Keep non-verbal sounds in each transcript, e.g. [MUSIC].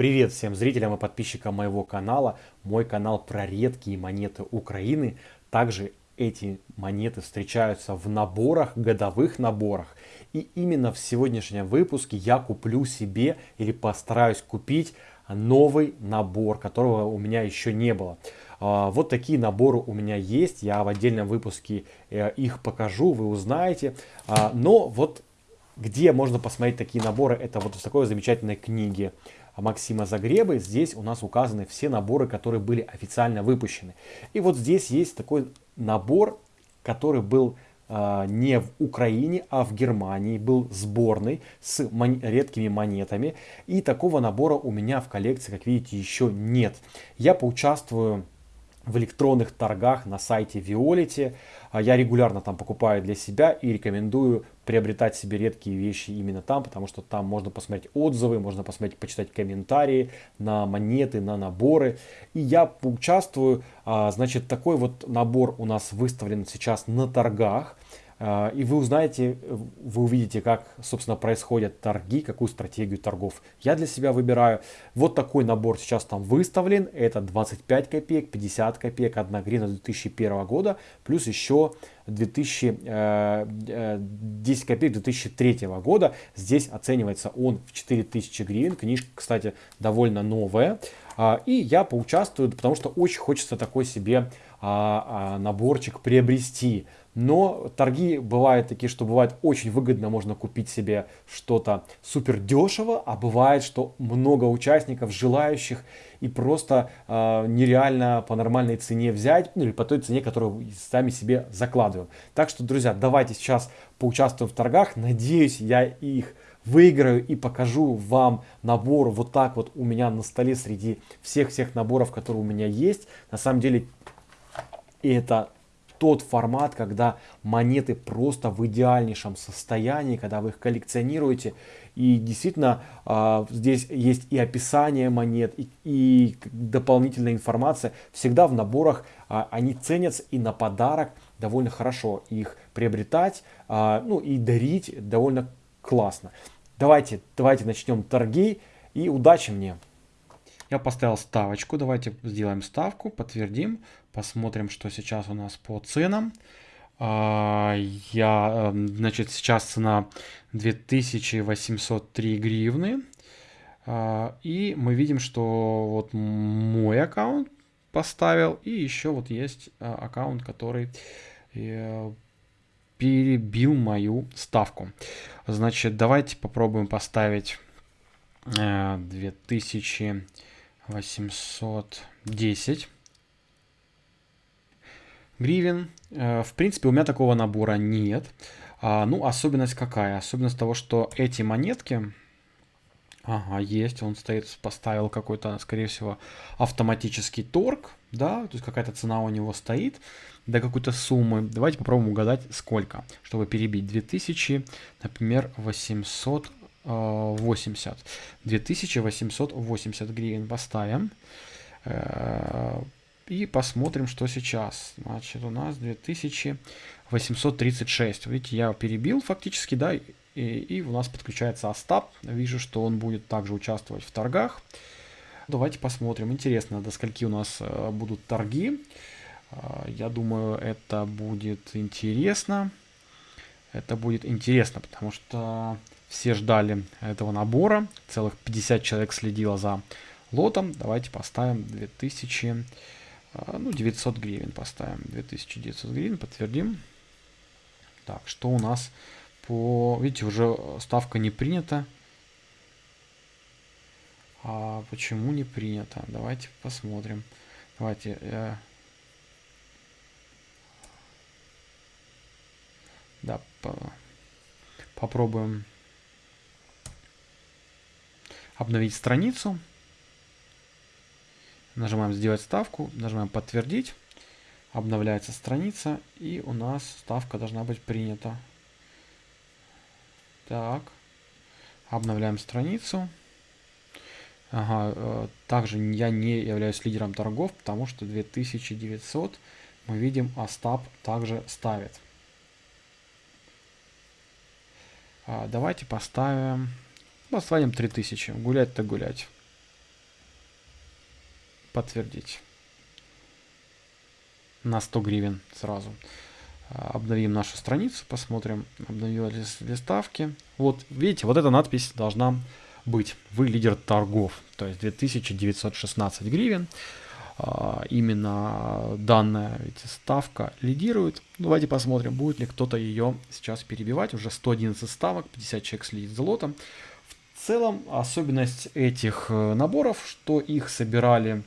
Привет всем зрителям и подписчикам моего канала. Мой канал про редкие монеты Украины. Также эти монеты встречаются в наборах, годовых наборах. И именно в сегодняшнем выпуске я куплю себе или постараюсь купить новый набор, которого у меня еще не было. А, вот такие наборы у меня есть. Я в отдельном выпуске э, их покажу, вы узнаете. А, но вот где можно посмотреть такие наборы, это вот в такой замечательной книге Максима Загребы. Здесь у нас указаны все наборы, которые были официально выпущены. И вот здесь есть такой набор, который был э, не в Украине, а в Германии. Был сборный с мон редкими монетами. И такого набора у меня в коллекции, как видите, еще нет. Я поучаствую в электронных торгах на сайте Violet. А я регулярно там покупаю для себя и рекомендую приобретать себе редкие вещи именно там, потому что там можно посмотреть отзывы, можно посмотреть, почитать комментарии на монеты, на наборы. И я поучаствую, а, значит, такой вот набор у нас выставлен сейчас на торгах. А, и вы узнаете, вы увидите, как, собственно, происходят торги, какую стратегию торгов я для себя выбираю. Вот такой набор сейчас там выставлен. Это 25 копеек, 50 копеек, 1 гривна 2001 года, плюс еще 2000, 10 э, копеек 2003 года. Здесь оценивается он в 4000 гривен. Книжка, кстати, довольно новая. А, и я поучаствую, потому что очень хочется такой себе а, наборчик приобрести. Но торги бывают такие, что бывает очень выгодно, можно купить себе что-то супер дешево, а бывает, что много участников, желающих, и просто э, нереально по нормальной цене взять, ну или по той цене, которую сами себе закладываем. Так что, друзья, давайте сейчас поучаствуем в торгах. Надеюсь, я их выиграю и покажу вам набор вот так вот у меня на столе среди всех-всех наборов, которые у меня есть. На самом деле, это тот формат, когда монеты просто в идеальнейшем состоянии, когда вы их коллекционируете. И действительно, э, здесь есть и описание монет, и, дополнительная информация. Всегда в наборах э, они ценятся и на подарок довольно хорошо их приобретать, э, ну и дарить довольно классно. Давайте, давайте начнем торги и удачи мне! Я поставил ставочку. Давайте сделаем ставку, подтвердим. Посмотрим, что сейчас у нас по ценам. А, я, эм, значит, сейчас цена 2803 гривны. А, и мы видим, что вот мой аккаунт поставил. И еще вот есть а, аккаунт, который э, перебил мою ставку. Значит, давайте попробуем поставить 2000 э, 810 гривен. Э, в принципе, у меня такого набора нет. А, ну, особенность какая? Особенность того, что эти монетки... Ага, есть, он стоит, поставил какой-то, скорее всего, автоматический торг, да, то есть какая-то цена у него стоит до какой-то суммы. Давайте попробуем угадать, сколько, чтобы перебить 2000, например, 800 80. 2880 гривен поставим. Э, и посмотрим, что сейчас. Значит, у нас 2836. Видите, я перебил фактически, да, и, и у нас подключается Остап. Вижу, что он будет также участвовать в торгах. Давайте посмотрим. Интересно, до скольки у нас э, будут торги. Э, я думаю, это будет интересно. Это будет интересно, потому что все ждали этого набора. Целых 50 человек следило за лотом. Давайте поставим 2000, а, ну 900 гривен поставим. 2900 гривен, подтвердим. Так, что у нас по... Видите, уже ставка не принята. А почему не принята? Давайте посмотрим. Давайте... Э... Да, по... попробуем обновить страницу. Нажимаем сделать ставку, нажимаем подтвердить. Обновляется страница и у нас ставка должна быть принята. Так. Обновляем страницу. Ага, э, также я не являюсь лидером торгов, потому что 2900 мы видим Остап также ставит. А, давайте поставим Поставим 3000. Гулять-то гулять. подтвердить. На 100 гривен сразу. А, обновим нашу страницу, посмотрим, обновились ли ставки. Вот, видите, вот эта надпись должна быть. Вы лидер торгов, то есть 2916 гривен. А, именно данная ведь ставка лидирует. Давайте посмотрим, будет ли кто-то ее сейчас перебивать. Уже 111 ставок, 50 человек следит за лотом. В целом, особенность этих э, наборов, что их собирали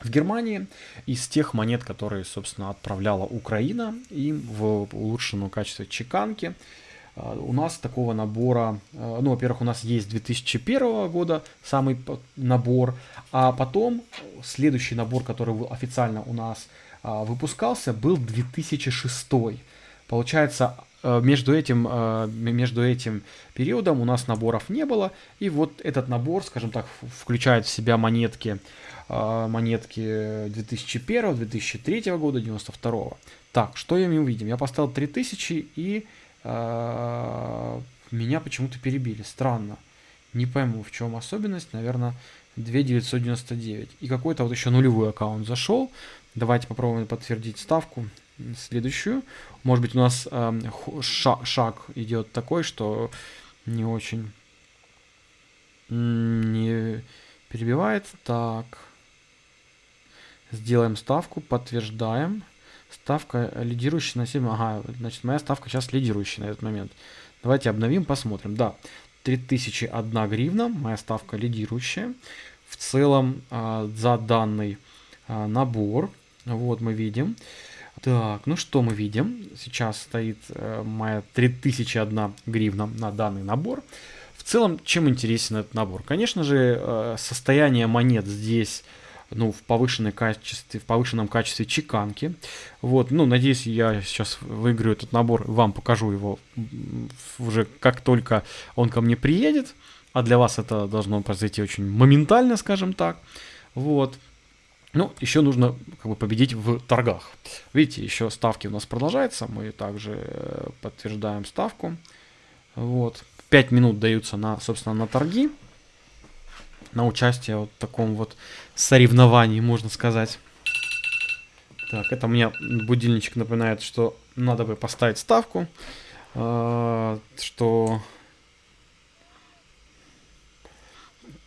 в Германии из тех монет, которые, собственно, отправляла Украина им в улучшенном качестве чеканки. А, у нас такого набора, а, ну, во-первых, у нас есть 2001 года самый набор, а потом следующий набор, который официально у нас выпускался, был 2006. Получается, между этим, между этим периодом у нас наборов не было, и вот этот набор, скажем так, включает в себя монетки, монетки 2001, 2003 года, 92. Так, что я увидим? Я поставил 3000 и а, меня почему-то перебили. Странно. Не пойму, в чем особенность. Наверное, 2999. И какой-то вот еще нулевой аккаунт зашел. Давайте попробуем подтвердить ставку. Следующую. Может быть, у нас э, шаг, шаг идет такой, что не очень не перебивает. Так. Сделаем ставку, подтверждаем. Ставка лидирующая на 7. Ага, значит, моя ставка сейчас лидирующая на этот момент. Давайте обновим, посмотрим. Да, 3001 гривна, моя ставка лидирующая. В целом а, за данный а, набор, вот мы видим. Так, ну что мы видим? Сейчас стоит а, моя 3001 гривна на данный набор. В целом, чем интересен этот набор? Конечно же, э, состояние монет здесь ну, в, повышенной качестве, в повышенном качестве чеканки. Вот, ну, надеюсь, я сейчас выиграю этот набор, вам покажу его уже как только он ко мне приедет. А для вас это должно произойти очень моментально, скажем так. Вот. Ну, еще нужно как бы победить в торгах. Видите, еще ставки у нас продолжаются. Мы также э, подтверждаем ставку. Вот. 5 минут даются на, собственно, на торги на участие вот в таком вот соревновании, можно сказать. Так, это мне будильничек напоминает, что надо бы поставить ставку, э, что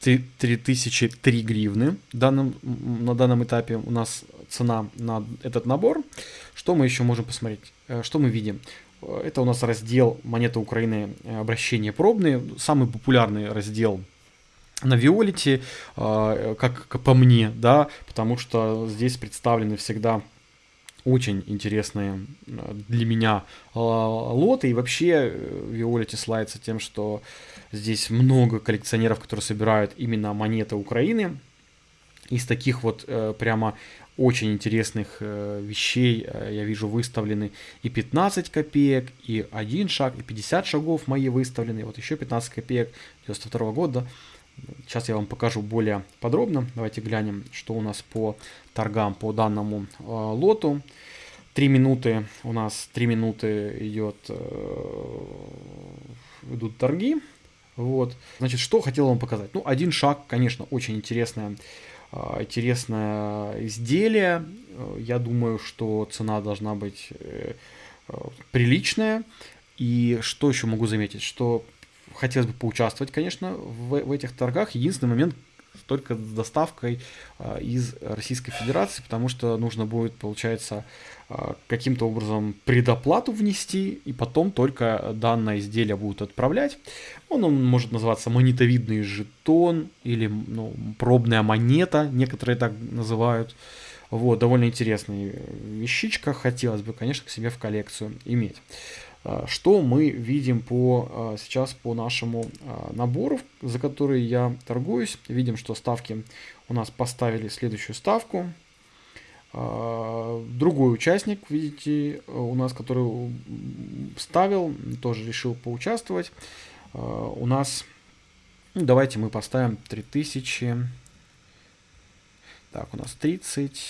3003 гривны данном, на данном этапе у нас цена на этот набор. Что мы еще можем посмотреть? Э, что мы видим? Это у нас раздел монеты Украины обращения пробные. Самый популярный раздел на Виолите, а, как по мне, да, потому что здесь представлены всегда очень интересные а, для меня а, лоты. И вообще Виолити славится тем, что здесь много коллекционеров, которые собирают именно монеты Украины. Из таких вот э, прямо очень интересных э, вещей э, я вижу выставлены и 15 копеек, и один шаг, и 50 шагов мои выставлены. Вот еще 15 копеек 92 года. Сейчас я вам покажу более подробно. Давайте глянем, что у нас по торгам по данному э, лоту. Три минуты у нас, три минуты идет, э, идут торги. Вот. Значит, что хотел вам показать? Ну, один шаг, конечно, очень интересное, э, интересное изделие. Я думаю, что цена должна быть э, э, приличная. И что еще могу заметить? Что хотелось бы поучаствовать, конечно, в, в этих торгах. Единственный момент только с доставкой э, из Российской Федерации, потому что нужно будет, получается, э, каким-то образом предоплату внести, и потом только данное изделие будут отправлять. Он, он может называться монетовидный жетон или ну, пробная монета, некоторые так называют. Вот, довольно интересная вещичка, хотелось бы, конечно, к себе в коллекцию иметь. А, что мы видим по, а, сейчас по нашему а, набору, за который я торгуюсь? Видим, что ставки у нас поставили следующую ставку. Другой участник, видите, у нас, который ставил, тоже решил поучаствовать. У нас, ну, давайте мы поставим 3000. Так, у нас 30,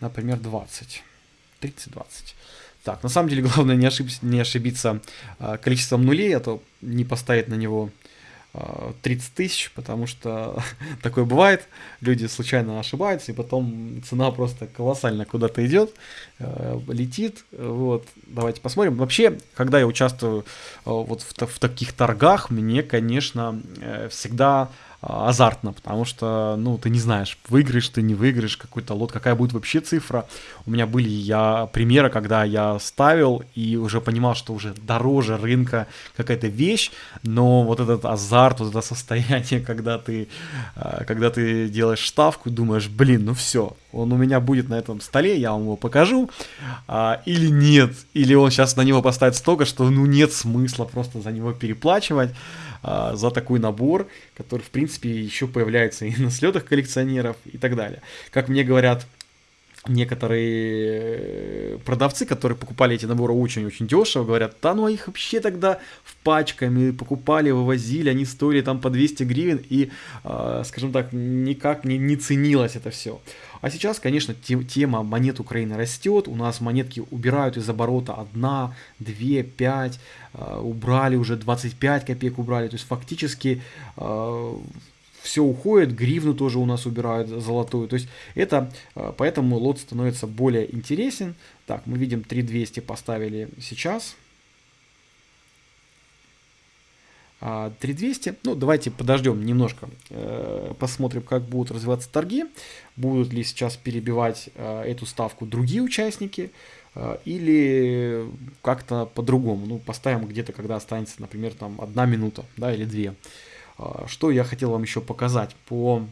например, 20. 30-20. Так, на самом деле главное не, ошиб... не ошибиться а, количеством нулей, а то не поставить на него 30 тысяч, потому что [LAUGHS] такое бывает, люди случайно ошибаются, и потом цена просто колоссально куда-то идет, э, летит, вот, давайте посмотрим. Вообще, когда я участвую вот в, в таких торгах, мне, конечно, всегда а, азартно, потому что, ну, ты не знаешь, выиграешь ты, не выиграешь какой-то лот, какая будет вообще цифра. У меня были я примеры, когда я ставил и уже понимал, что уже дороже рынка какая-то вещь, но вот этот азарт, вот это состояние, [LAUGHS] когда ты, а, когда ты делаешь ставку, думаешь, блин, ну все, он у меня будет на этом столе, я вам его покажу, а, или нет, или он сейчас на него поставит столько, что ну нет смысла просто за него переплачивать. А, за такой набор, который, в принципе, еще появляется и на слетах коллекционеров и так далее. Как мне говорят некоторые э, продавцы, которые покупали эти наборы очень-очень дешево, говорят, да ну а их вообще тогда в пачками покупали, вывозили, они стоили там по 200 гривен и, э, скажем так, никак не, не ценилось это все. А сейчас, конечно, тема монет Украины растет, у нас монетки убирают из оборота 1, 2, 5, убрали уже 25 копеек убрали, то есть фактически э, все уходит, гривну тоже у нас убирают золотую. То есть это, э, поэтому лот становится более интересен. Так, мы видим 3200 поставили сейчас. 3200. Ну, давайте подождем немножко, э, посмотрим, как будут развиваться торги. Будут ли сейчас перебивать э, эту ставку другие участники или как-то по-другому. Ну, поставим где-то, когда останется, например, там одна минута, да, или две. А, что я хотел вам еще показать по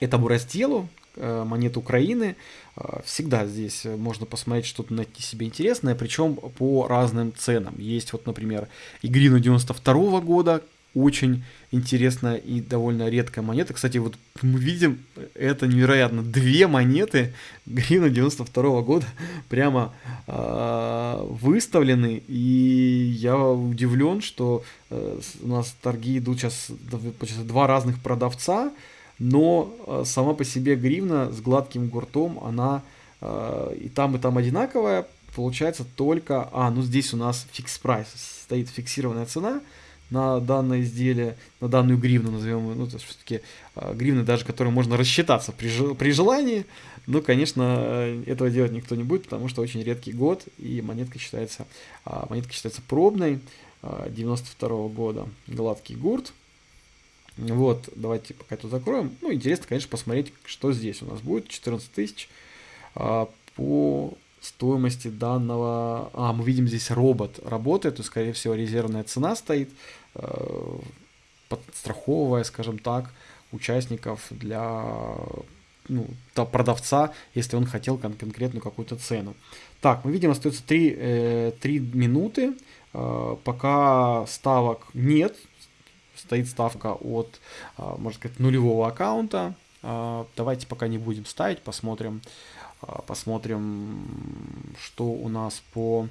этому разделу э, монет Украины. А, всегда здесь можно посмотреть что-то найти себе интересное, причем по разным ценам. Есть вот, например, Игрину 92 года, очень интересная и довольно редкая монета. Кстати, вот мы видим, это невероятно, две монеты гривна 92 года [LAUGHS] прямо э, выставлены, и я удивлен, что э, у нас торги идут сейчас два разных продавца, но э, сама по себе гривна с гладким гуртом, она э, и там, и там одинаковая, получается только... А, ну здесь у нас фикс прайс, стоит фиксированная цена, на данное изделие, на данную гривну, назовем ее, ну, то все-таки э, гривны даже, которые можно рассчитаться при, при желании, но, конечно, этого делать никто не будет, потому что очень редкий год, и монетка считается, э, монетка считается пробной, э, 92 -го года, гладкий гурт, вот, давайте пока это закроем. Ну, интересно, конечно, посмотреть, что здесь у нас будет. 14 тысяч а, по стоимости данного... А, мы видим здесь робот работает, то, скорее всего, резервная цена стоит, э, подстраховывая, скажем так, участников для ну, продавца, если он хотел кон конкретную какую-то цену. Так, мы видим, остается 3, э, 3 минуты, э, пока ставок нет, стоит ставка от, э, можно сказать, нулевого аккаунта. Э, давайте пока не будем ставить, посмотрим, а, посмотрим, что у нас по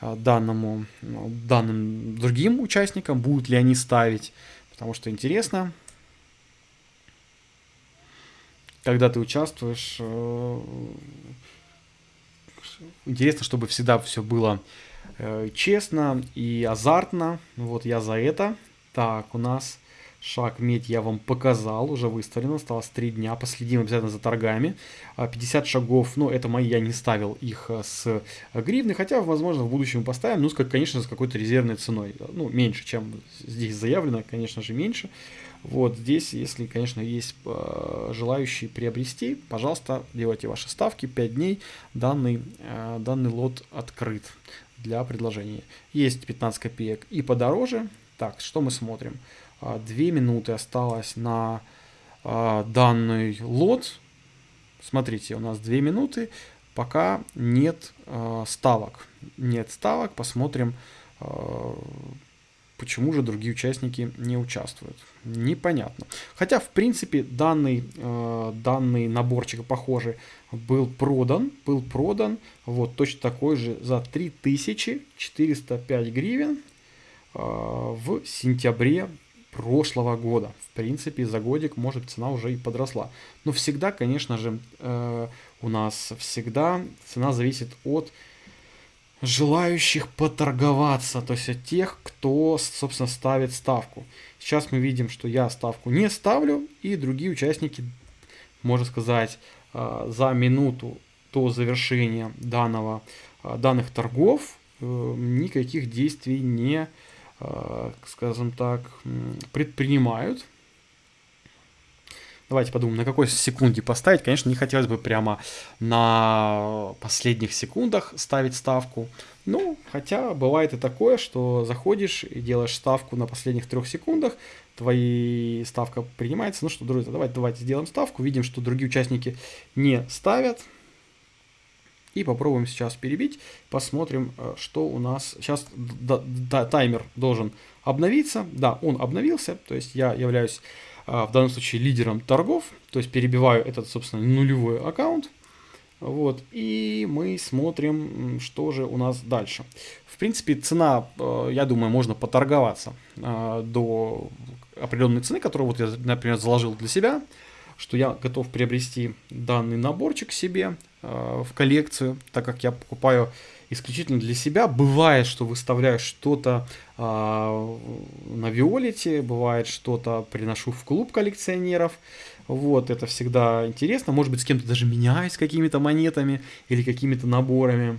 а, данному, данным другим участникам, будут ли они ставить, потому что интересно, когда ты участвуешь, интересно, чтобы всегда все было э, честно и азартно, вот я за это. Так, у нас Шаг медь я вам показал, уже выставлено, осталось 3 дня, последим обязательно за торгами. 50 а, шагов, ну это мои, я не ставил их а, с гривны, хотя, возможно, в будущем поставим, ну, конечно, с какой-то резервной ценой. Ну, меньше, чем здесь заявлено, конечно же, меньше. Вот здесь, если, конечно, есть желающие приобрести, пожалуйста, делайте ваши ставки, 5 дней, данный, данный лот открыт для предложения. Есть 15 копеек и подороже. Так, что мы смотрим? 2 а, минуты осталось на а, данный лот. Смотрите, у нас 2 минуты, пока нет а, ставок. Нет ставок, посмотрим, почему же другие участники не участвуют. Непонятно. Хотя, в принципе, данный, данный наборчик, похожий, был продан. Был продан, вот, точно такой же за 3405 гривен в сентябре прошлого года. В принципе, за годик, может, цена уже и подросла. Но всегда, конечно же, э, у нас всегда цена зависит от желающих поторговаться, то есть от тех, кто, собственно, ставит ставку. Сейчас мы видим, что я ставку не ставлю, и другие участники, можно сказать, а, за минуту до завершения данного, данных торгов э, никаких действий не, скажем так, предпринимают. Давайте подумаем, на какой секунде поставить. Конечно, не хотелось бы прямо на последних секундах ставить ставку. Ну, хотя бывает и такое, что заходишь и делаешь ставку на последних трех секундах, твои ставка принимается. Ну что, друзья, давайте, давайте сделаем ставку. Видим, что другие участники не ставят. И попробуем сейчас перебить. Посмотрим, э, что у нас... Сейчас таймер должен обновиться. Да, он обновился. То есть я являюсь а, в данном случае лидером торгов, то есть перебиваю этот, собственно, нулевой аккаунт. Вот, и мы смотрим, что же у нас дальше. В принципе, цена, э, я думаю, можно поторговаться до определенной цены, которую вот я, например, заложил для себя, что я готов приобрести данный наборчик себе э, в коллекцию, так как я покупаю исключительно для себя. Бывает, что выставляю что-то э, на Виолете, бывает что-то приношу в клуб коллекционеров. Вот, это всегда интересно. Может быть, с кем-то даже меняюсь какими-то монетами или какими-то наборами.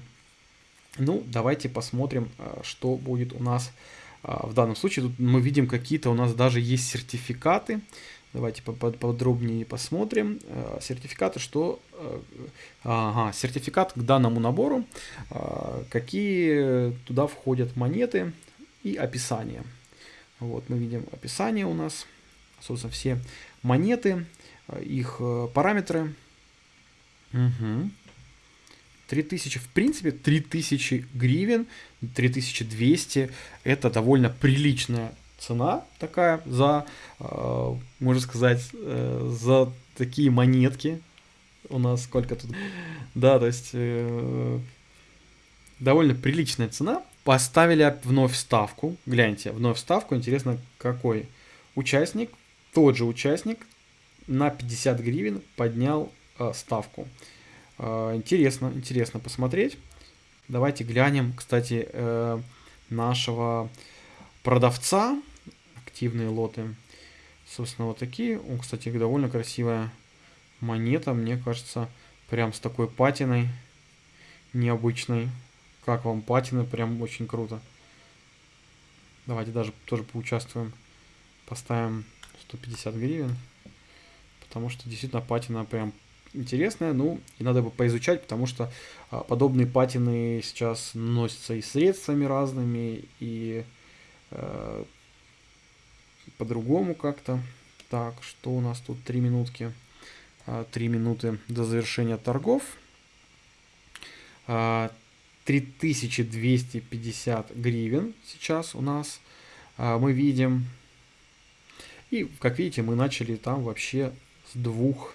Ну, давайте посмотрим, э, что будет у нас э, в данном случае. Тут мы видим какие-то у нас даже есть сертификаты. Давайте подробнее посмотрим. Э, сертификаты, что... Э, ага, сертификат к данному набору. Э, какие туда входят монеты и описание. Вот мы видим описание у нас. Собственно, все монеты, их параметры. Угу. 3000, в принципе, 3000 гривен, 3200 это довольно приличная цена такая за, э, можно сказать, э, за такие монетки. У нас сколько тут? Да, то есть э, довольно приличная цена. Поставили вновь ставку. Гляньте, вновь ставку. Интересно, какой участник, тот же участник, на 50 гривен поднял э, ставку. Э, интересно, интересно посмотреть. Давайте глянем, кстати, э, нашего продавца активные лоты. Собственно, вот такие. Он, кстати, довольно красивая монета. Мне кажется, прям с такой патиной необычной. Как вам патина? Прям очень круто. Давайте даже тоже поучаствуем. Поставим 150 гривен. Потому что действительно патина прям интересная. Ну, и надо бы поизучать, потому что а, подобные патины сейчас носятся и средствами разными, и э, по-другому как-то. Так, что у нас тут? Три минутки. А, три минуты до завершения торгов. 3250 а, гривен сейчас у нас а, мы видим. И, как видите, мы начали там вообще с двух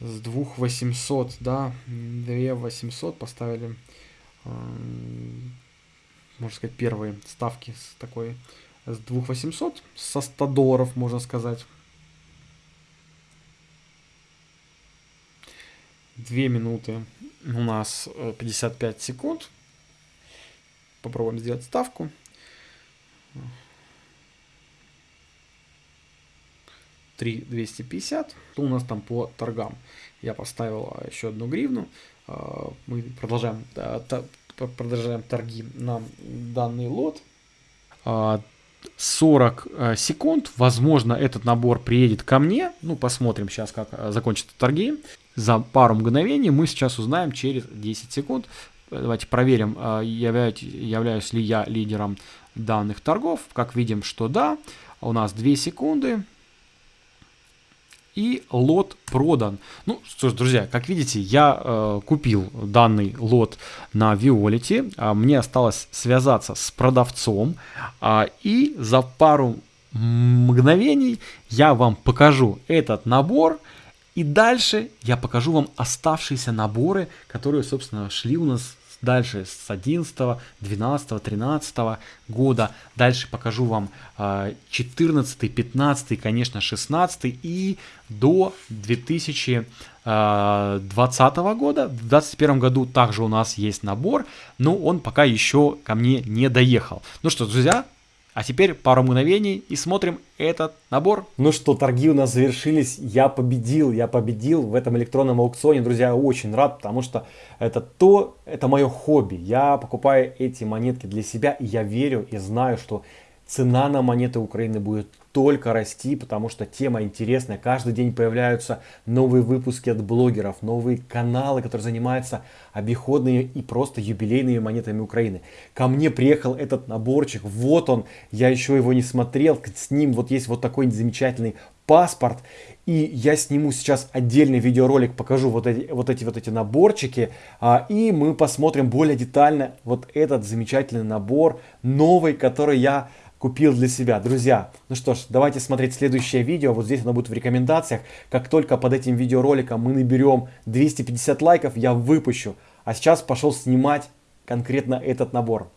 с двух 800, да, 2 800 поставили, можно сказать, первые ставки с такой с 2800, со 100 долларов, можно сказать. Две минуты у нас 55 э, секунд. Попробуем сделать ставку. Три 250. То у нас там по торгам. Я поставил а, еще одну гривну. А, мы продолжаем, продолжаем торги на данный лот. А, 40 э, секунд. Возможно, этот набор приедет ко мне. Ну, посмотрим сейчас, как э, закончатся торги. За пару мгновений мы сейчас узнаем через 10 секунд. Давайте проверим, э, являюсь, являюсь ли я лидером данных торгов. Как видим, что да. У нас 2 секунды и лот продан. Ну что ж, друзья, как видите, я э, купил данный лот на Виолете. А мне осталось связаться с продавцом. А, и за пару мгновений я вам покажу этот набор. И дальше я покажу вам оставшиеся наборы, которые, собственно, шли у нас дальше с 11, 12, 13 года. Дальше покажу вам 14, 15, конечно, 16 и до 2019 2020 года. В 2021 году также у нас есть набор, но он пока еще ко мне не доехал. Ну что, друзья, а теперь пару мгновений и смотрим этот набор. Ну что, торги у нас завершились. Я победил, я победил в этом электронном аукционе. Друзья, очень рад, потому что это то, это мое хобби. Я покупаю эти монетки для себя, и я верю и знаю, что цена на монеты Украины будет только расти, потому что тема интересная. Каждый день появляются новые выпуски от блогеров, новые каналы, которые занимаются обиходными и просто юбилейными монетами Украины. Ко мне приехал этот наборчик, вот он, я еще его не смотрел, с ним вот есть вот такой замечательный паспорт. И я сниму сейчас отдельный видеоролик, покажу вот эти вот эти, вот эти наборчики. А, и мы посмотрим более детально вот этот замечательный набор, новый, который я купил для себя. Друзья, ну что ж, давайте смотреть следующее видео. Вот здесь оно будет в рекомендациях. Как только под этим видеороликом мы наберем 250 лайков, я выпущу. А сейчас пошел снимать конкретно этот набор.